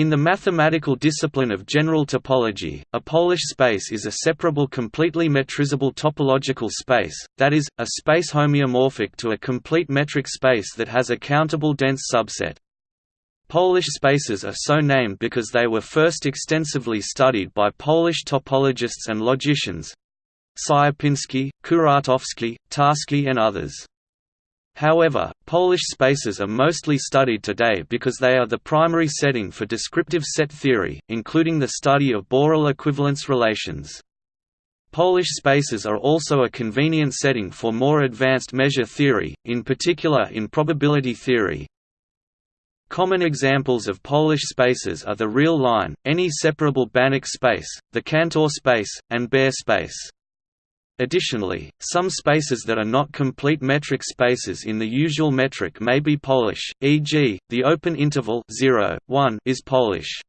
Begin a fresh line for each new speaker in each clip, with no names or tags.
In the mathematical discipline of general topology, a Polish space is a separable completely metrizable topological space, that is, a space homeomorphic to a complete metric space that has a countable dense subset. Polish spaces are so named because they were first extensively studied by Polish topologists and logicians Sierpiński, Kuratowski, Tarski and others. However, Polish spaces are mostly studied today because they are the primary setting for descriptive set theory, including the study of Borel equivalence relations. Polish spaces are also a convenient setting for more advanced measure theory, in particular in probability theory. Common examples of Polish spaces are the real line, any separable Banach space, the Cantor space, and Baire space. Additionally, some spaces that are not complete metric spaces in the usual metric may be Polish, e.g., the open interval 0, 1 is Polish.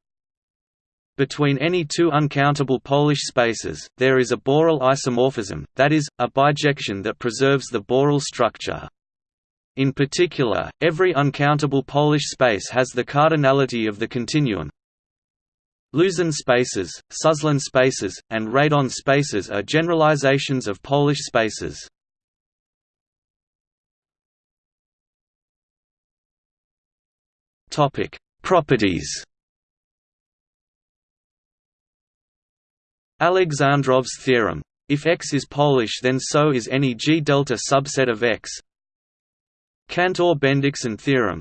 Between any two uncountable Polish spaces, there is a Borel isomorphism, that is, a bijection that preserves the Borel structure. In particular, every uncountable Polish space has the cardinality of the continuum, Luzin spaces, Suslin spaces, and Radon spaces are generalizations of Polish spaces. Topic: Properties. Alexandrov's theorem. If X is Polish then so is any G delta subset of X. Cantor-Bendixson theorem.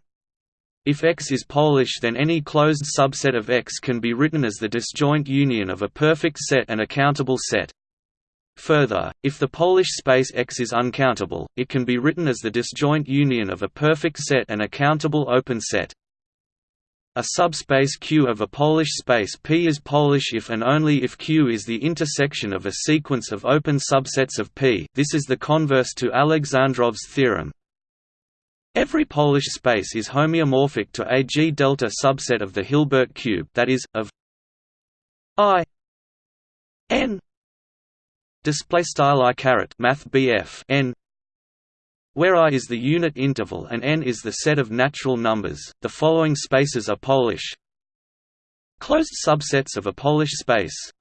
If X is Polish then any closed subset of X can be written as the disjoint union of a perfect set and a countable set. Further, if the Polish space X is uncountable, it can be written as the disjoint union of a perfect set and a countable open set. A subspace Q of a Polish space P is Polish if and only if Q is the intersection of a sequence of open subsets of P this is the converse to Alexandrov's theorem, Every Polish space is homeomorphic to a G delta subset of the Hilbert cube that is, of I n display style i caret math n where I is the unit interval and n is the set of natural numbers. The following spaces are Polish. Closed subsets of a Polish space.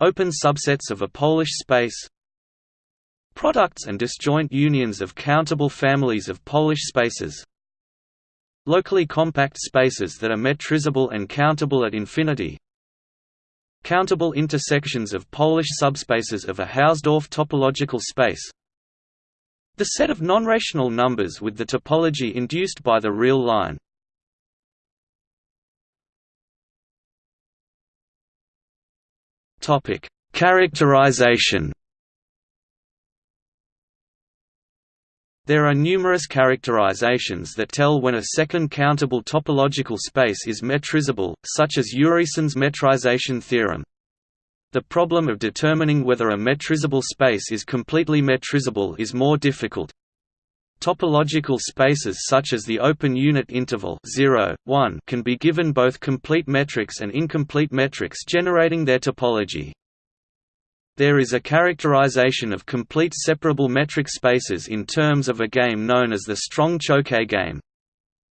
Open subsets of a Polish space. Products and disjoint unions of countable families of Polish spaces. Locally compact spaces that are metrizable and countable at infinity. Countable intersections of Polish subspaces of a Hausdorff topological space. The set of non-rational numbers with the topology induced by the real line. Characterization There are numerous characterizations that tell when a second countable topological space is metrizable, such as Urysohn's metrization theorem. The problem of determining whether a metrizable space is completely metrizable is more difficult. Topological spaces such as the open unit interval 0, 1 can be given both complete metrics and incomplete metrics generating their topology. There is a characterization of complete separable metric spaces in terms of a game known as the strong Choquet game.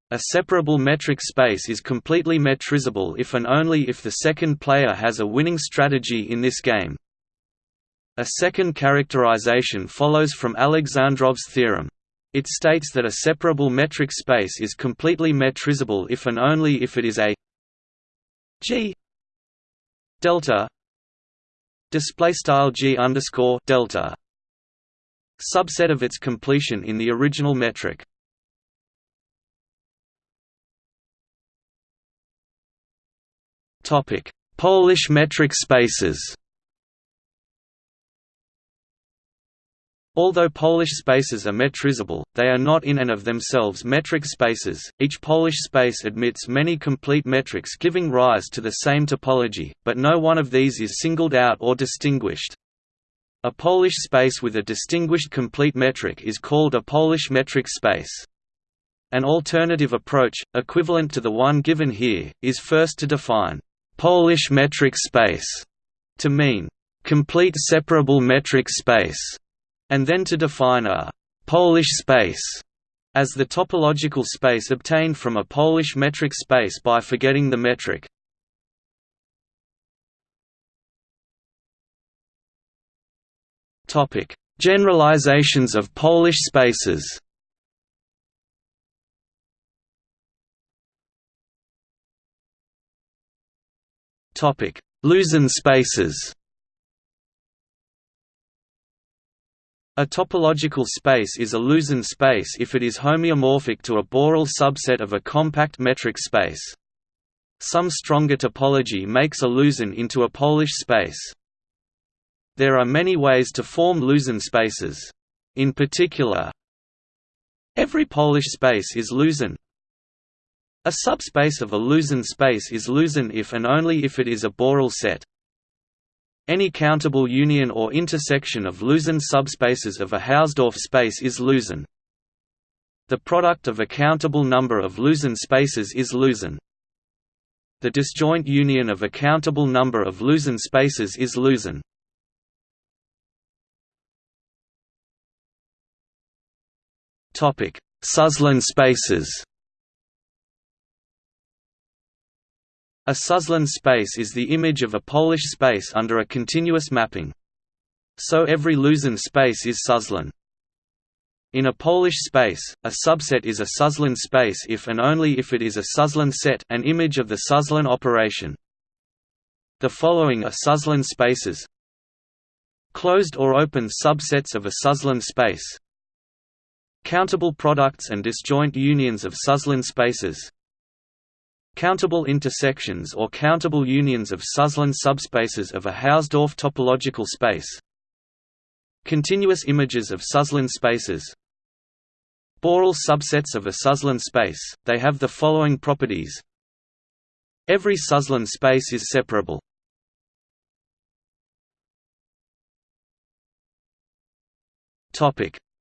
A separable metric space is completely metrizable if and only if the second player has a winning strategy in this game. A second characterization follows from Alexandrov's theorem. It states that a separable metric space is completely metrizable if and only if it is a G delta display style g underscore delta subset of its completion in the original metric. Topic: Polish metric spaces. Although Polish spaces are metrizable, they are not in and of themselves metric spaces. Each Polish space admits many complete metrics giving rise to the same topology, but no one of these is singled out or distinguished. A Polish space with a distinguished complete metric is called a Polish metric space. An alternative approach, equivalent to the one given here, is first to define Polish metric space to mean complete separable metric space and then to define a Polish space as the topological space obtained from a Polish metric space by forgetting the metric. Generalizations of Polish spaces. Luzin spaces. A topological space is a Luzin space if it is homeomorphic to a Borel subset of a compact metric space. Some stronger topology makes a Luzin into a Polish space. There are many ways to form Luzin spaces. In particular, every Polish space is Luzin. A subspace of a Luzin space is Luzin if and only if it is a Borel set. Any countable union or intersection of Luzin subspaces of a Hausdorff space is Luzin. The product of a countable number of Luzin spaces is Luzin. The disjoint union of a countable number of Luzin spaces is Luzin. Topic: Suslin spaces. A Suslin space is the image of a Polish space under a continuous mapping. So every Luzin space is Suslin. In a Polish space, a subset is a Suslin space if and only if it is a Suslin set an image of the Suslin operation. The following are Suslin spaces Closed or open subsets of a Suslin space Countable products and disjoint unions of Suslin spaces Countable intersections or countable unions of Suslin subspaces of a Hausdorff topological space. Continuous images of Suslin spaces. Borel subsets of a Suslin space, they have the following properties. Every Suslin space is separable.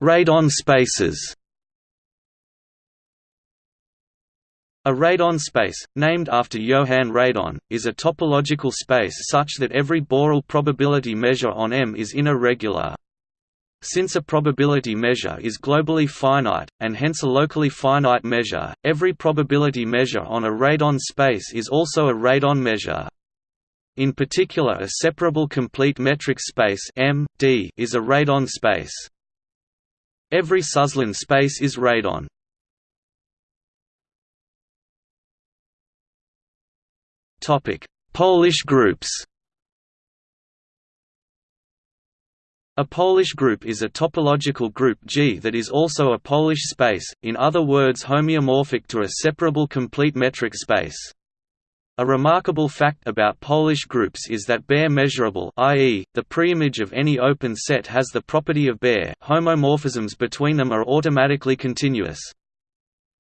Radon spaces A radon space, named after Johann Radon, is a topological space such that every Borel probability measure on M is inner regular. Since a probability measure is globally finite, and hence a locally finite measure, every probability measure on a radon space is also a radon measure. In particular a separable complete metric space M, D is a radon space. Every Suslin space is radon. Polish groups. A Polish group is a topological group G that is also a Polish space, in other words homeomorphic to a separable complete metric space. A remarkable fact about Polish groups is that Baire measurable i.e., the preimage of any open set has the property of Baire homomorphisms between them are automatically continuous.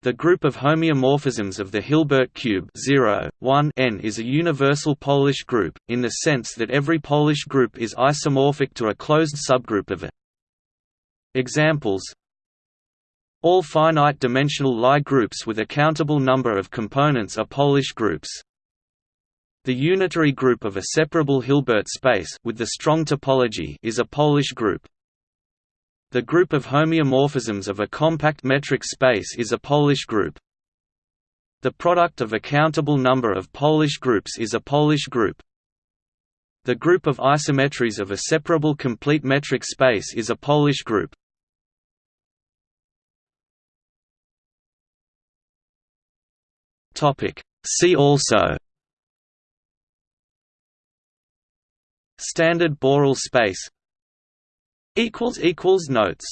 The group of homeomorphisms of the Hilbert cube 0, 1 n is a universal Polish group, in the sense that every Polish group is isomorphic to a closed subgroup of it. Examples All finite-dimensional Lie groups with a countable number of components are Polish groups. The unitary group of a separable Hilbert space with the strong topology is a Polish group. The group of homeomorphisms of a compact metric space is a Polish group. The product of a countable number of Polish groups is a Polish group. The group of isometries of a separable complete metric space is a Polish group. See also Standard Borel space Notes